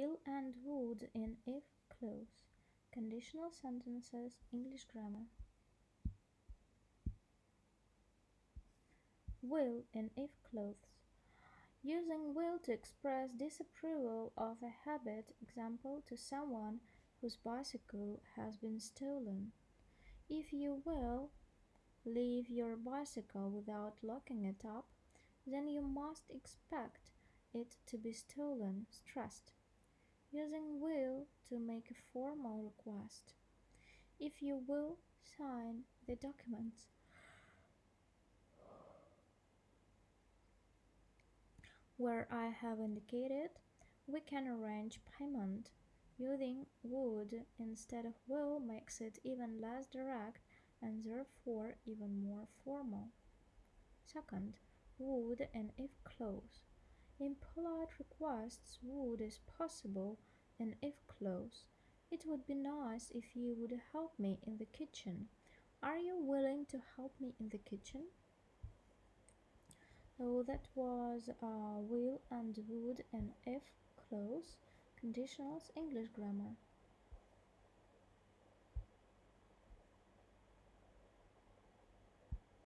Will and would in if clause. Conditional sentences, English grammar. Will in if clause. Using will to express disapproval of a habit, example, to someone whose bicycle has been stolen. If you will leave your bicycle without locking it up, then you must expect it to be stolen, stressed. Using will to make a formal request. If you will sign the documents. Where I have indicated, we can arrange payment. Using would instead of will makes it even less direct and therefore even more formal. Second, would and if clause. In polite requests, would is possible and if clause, It would be nice if you would help me in the kitchen. Are you willing to help me in the kitchen? So that was uh, will and would and if clause conditionals English grammar.